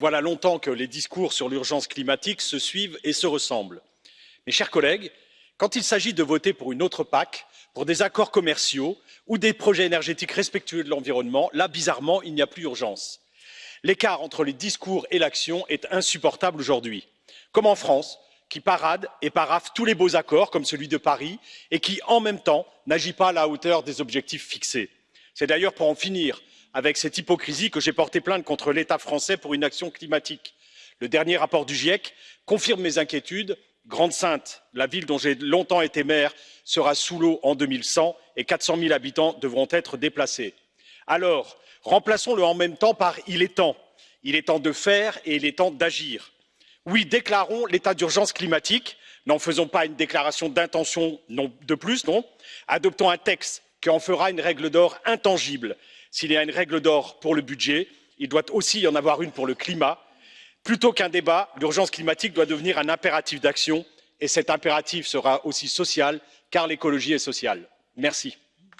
Voilà longtemps que les discours sur l'urgence climatique se suivent et se ressemblent. Mes chers collègues, quand il s'agit de voter pour une autre PAC, pour des accords commerciaux ou des projets énergétiques respectueux de l'environnement, là, bizarrement, il n'y a plus urgence. L'écart entre les discours et l'action est insupportable aujourd'hui. Comme en France, qui parade et paraphe tous les beaux accords, comme celui de Paris, et qui, en même temps, n'agit pas à la hauteur des objectifs fixés. C'est d'ailleurs pour en finir avec cette hypocrisie que j'ai porté plainte contre l'état français pour inaction climatique. le dernier rapport du giec confirme mes inquiétudes grande sainte la ville dont j'ai longtemps été maire sera sous l'eau en deux mille cent et quatre cents zéro habitants devront être déplacés. alors remplaçons le en même temps par il est temps il est temps de faire et il est temps d'agir. oui déclarons l'état d'urgence climatique n'en faisons pas une déclaration d'intention de plus non adoptons un texte qui en fera une règle d'or intangible s'il y a une règle d'or pour le budget il doit aussi y en avoir une pour le climat. plutôt qu'un débat l'urgence climatique doit devenir un impératif d'action et cet impératif sera aussi social car l'écologie est sociale. merci.